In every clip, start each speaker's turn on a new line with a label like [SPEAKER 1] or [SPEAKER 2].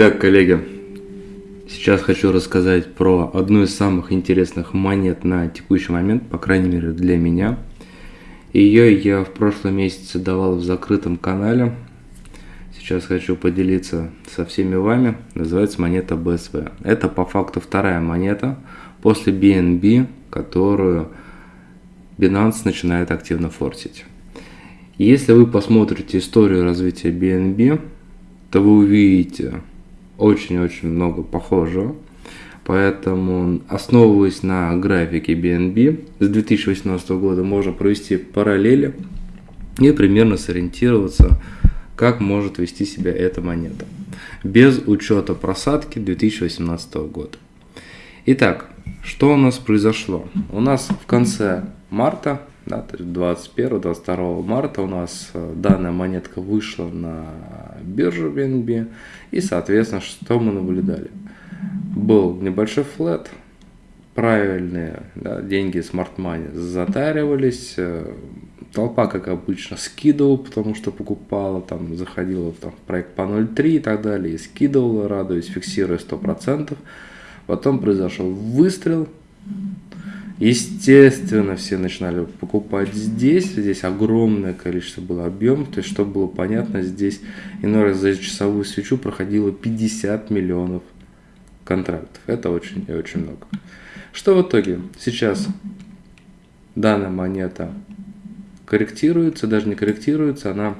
[SPEAKER 1] Итак, коллеги, сейчас хочу рассказать про одну из самых интересных монет на текущий момент, по крайней мере для меня. Ее я в прошлом месяце давал в закрытом канале. Сейчас хочу поделиться со всеми вами. Называется монета BSV. Это по факту вторая монета после BNB, которую Binance начинает активно форсить. Если вы посмотрите историю развития BNB, то вы увидите очень-очень много похожего. Поэтому, основываясь на графике BNB с 2018 года, можно провести параллели и примерно сориентироваться, как может вести себя эта монета. Без учета просадки 2018 года. Итак, что у нас произошло? У нас в конце марта, да, то есть 21-22 марта у нас э, данная монетка вышла на биржу BNB. И, соответственно, что мы наблюдали? Был небольшой флет, правильные да, деньги Smart Money затаривались, э, толпа, как обычно, скидывала, потому что покупала, там, заходила там, в проект по 0.3 и так далее, и скидывала, радуясь, фиксируя 100%. Потом произошел выстрел, Естественно, все начинали покупать здесь. Здесь огромное количество было объем. То есть, чтобы было понятно, здесь иной раз за часовую свечу проходило 50 миллионов контрактов. Это очень и очень много. Что в итоге? Сейчас данная монета корректируется, даже не корректируется, она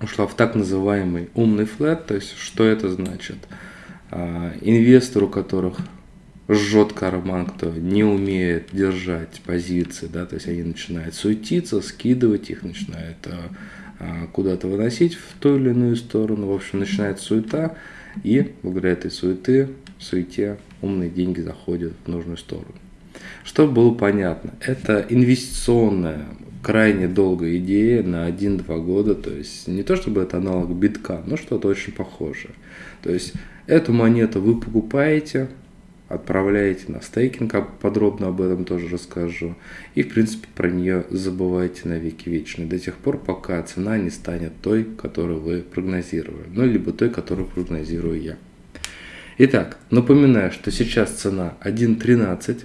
[SPEAKER 1] ушла в так называемый умный флет. То есть, что это значит? А, инвестору, которых жжет карман, кто не умеет держать позиции, да, то есть они начинают суетиться, скидывать их, начинают а, а, куда-то выносить в ту или иную сторону, в общем, начинает суета, и благодаря этой суеты, суете умные деньги заходят в нужную сторону. Чтобы было понятно, это инвестиционная, крайне долгая идея на 1-2 года, то есть не то чтобы это аналог битка, но что-то очень похожее. То есть эту монету вы покупаете, отправляете на стейкинг, подробно об этом тоже расскажу. И, в принципе, про нее забывайте на веки вечные, до тех пор, пока цена не станет той, которую вы прогнозировали, ну, либо той, которую прогнозирую я. Итак, напоминаю, что сейчас цена 1.13.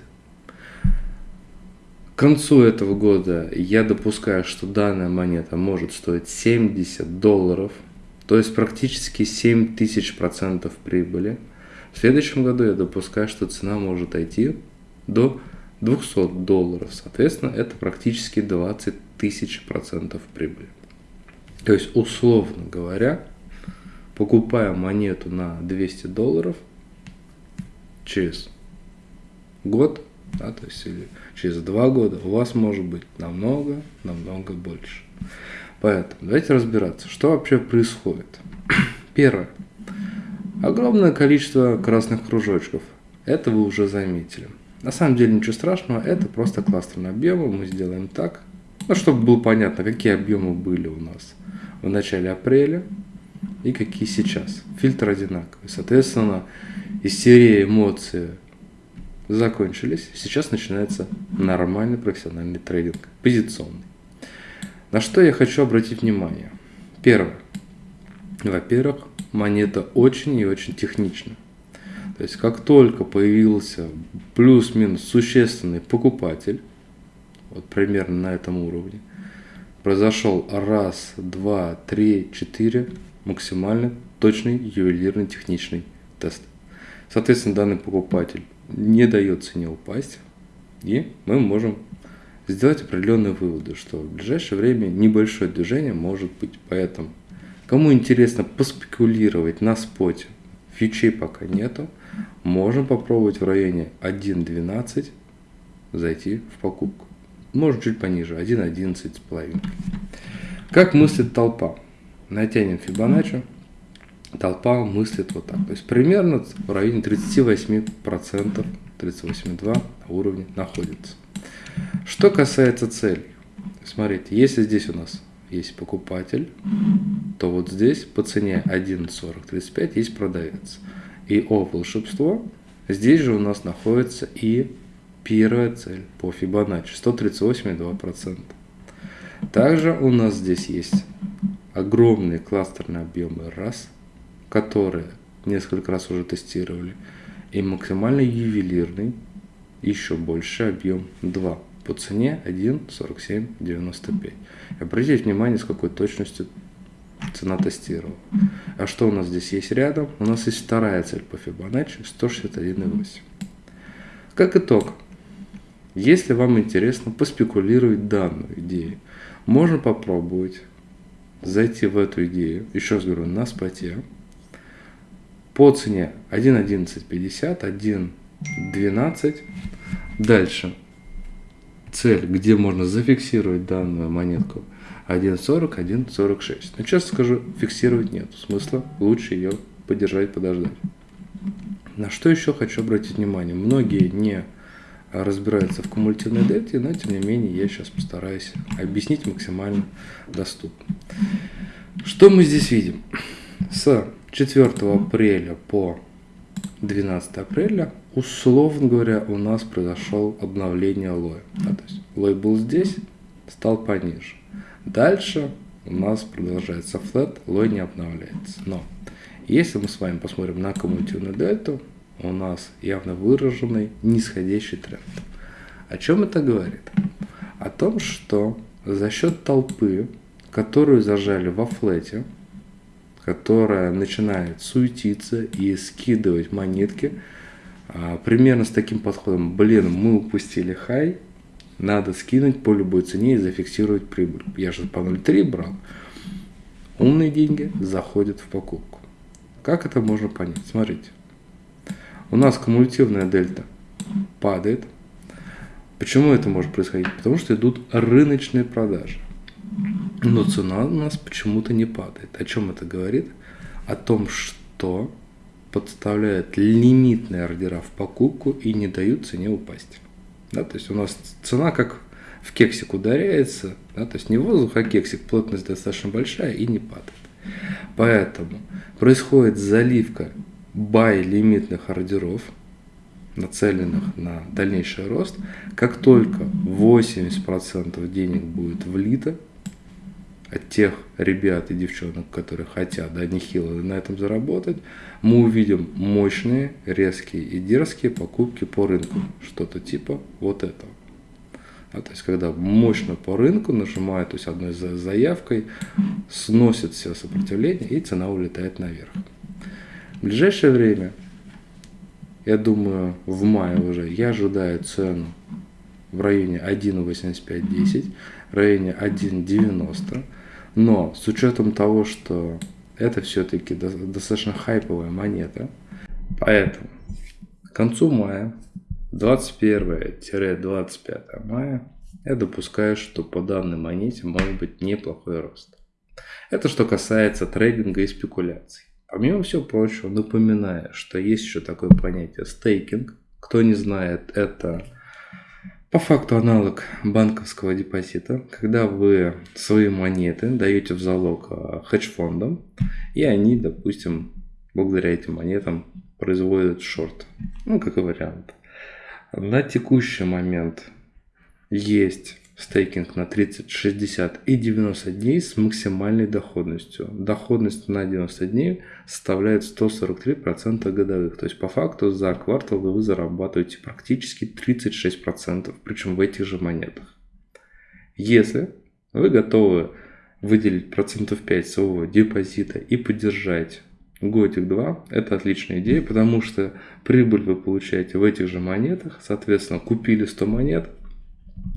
[SPEAKER 1] К концу этого года я допускаю, что данная монета может стоить 70 долларов, то есть практически 7000 процентов прибыли. В следующем году я допускаю, что цена может идти до 200 долларов. Соответственно, это практически 20 тысяч процентов прибыли. То есть, условно говоря, покупая монету на 200 долларов через год, да, то есть или через два года, у вас может быть намного, намного больше. Поэтому давайте разбираться, что вообще происходит. Первое. Огромное количество красных кружочков. Это вы уже заметили. На самом деле ничего страшного, это просто кластерные объемы. Мы сделаем так, ну, чтобы было понятно, какие объемы были у нас в начале апреля и какие сейчас. Фильтр одинаковый. Соответственно, из серии эмоции закончились. Сейчас начинается нормальный профессиональный трейдинг, позиционный. На что я хочу обратить внимание? Первое. Во-первых, монета очень и очень технична. То есть, как только появился плюс-минус существенный покупатель, вот примерно на этом уровне, произошел раз, два, три, четыре максимально точный ювелирный техничный тест. Соответственно, данный покупатель не дает цене упасть, и мы можем сделать определенные выводы, что в ближайшее время небольшое движение может быть. Поэтому Кому интересно поспекулировать на споте, фичей пока нету, можем попробовать в районе 1.12 зайти в покупку. Может чуть пониже, 1.11 с половиной. Как мыслит толпа? Натянем Фибоначчи. Толпа мыслит вот так. То есть примерно в районе 38%, 38,2 на уровне находится. Что касается целей. Смотрите, если здесь у нас есть покупатель, то вот здесь по цене 1.4035 есть продавец. И о волшебство, здесь же у нас находится и первая цель по Fibonacci 138,2%. Также у нас здесь есть огромные кластерные объемы раз, которые несколько раз уже тестировали, и максимально ювелирный, еще больше объем 2 по цене 1,4795. Обратите внимание, с какой точностью цена тестировала. А что у нас здесь есть рядом? У нас есть вторая цель по Fibonacci 161,8. Как итог, если вам интересно поспекулировать данную идею, можно попробовать зайти в эту идею, еще раз говорю, на споте, по цене 1.1150, 1.12. Дальше цель, где можно зафиксировать данную монетку 1.40, 1.46. Но честно скажу, фиксировать нет смысла, лучше ее подержать, подождать. На что еще хочу обратить внимание. Многие не разбираются в кумулятивной дельте, но тем не менее я сейчас постараюсь объяснить максимально доступно. Что мы здесь видим? С 4 апреля по 12 апреля, условно говоря, у нас произошел обновление лоя. Да, то есть лой был здесь, стал пониже. Дальше у нас продолжается флет, лой не обновляется. Но если мы с вами посмотрим на кумулятивную дельту, у нас явно выраженный нисходящий тренд. О чем это говорит? О том, что за счет толпы, которую зажали во флете, которая начинает суетиться и скидывать монетки, примерно с таким подходом, блин, мы упустили хай, надо скинуть по любой цене и зафиксировать прибыль. Я же по 0.3 брал. Умные деньги заходят в покупку. Как это можно понять? Смотрите. У нас кумулятивная дельта падает. Почему это может происходить? Потому что идут рыночные продажи. Но цена у нас почему-то не падает. О чем это говорит? О том, что подставляют лимитные ордера в покупку и не дают цене упасть. Да, то есть у нас цена как в кексик ударяется, да, то есть не воздух, а кексик, плотность достаточно большая и не падает. Поэтому происходит заливка бай лимитных ордеров, нацеленных на дальнейший рост, как только 80% денег будет влито от тех ребят и девчонок, которые хотят, да, нехило на этом заработать, мы увидим мощные, резкие и дерзкие покупки по рынку. Что-то типа вот этого. А, то есть, когда мощно по рынку нажимает, то есть одной заявкой, сносит все сопротивление и цена улетает наверх. В ближайшее время, я думаю, в мае уже, я ожидаю цену в районе 1.8510, в районе 1.90, но с учетом того, что это все-таки достаточно хайповая монета, поэтому к концу мая, 21-25 мая, я допускаю, что по данной монете может быть неплохой рост. Это что касается трейдинга и спекуляций. Помимо всего прочего, напоминаю, что есть еще такое понятие стейкинг. Кто не знает, это по факту аналог банковского депозита, когда вы свои монеты даете в залог а, хедж-фондам, и они, допустим, благодаря этим монетам производят шорт. Ну, как и вариант. На текущий момент есть стейкинг на 30, 60 и 90 дней с максимальной доходностью. Доходность на 90 дней составляет 143% годовых. То есть по факту за квартал вы зарабатываете практически 36%, причем в этих же монетах. Если вы готовы выделить процентов 5 своего депозита и поддержать годик-два, это отличная идея, потому что прибыль вы получаете в этих же монетах, соответственно, купили 100 монет,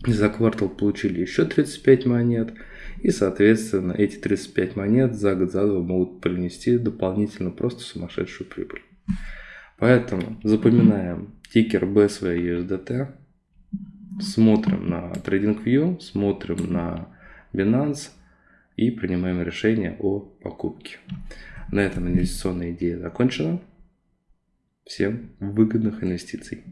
[SPEAKER 1] за квартал получили еще 35 монет. И, соответственно, эти 35 монет за год за два могут принести дополнительно просто сумасшедшую прибыль. Поэтому запоминаем тикер BSV USDT, смотрим на TradingView, смотрим на Binance и принимаем решение о покупке. На этом инвестиционная идея закончена. Всем выгодных инвестиций.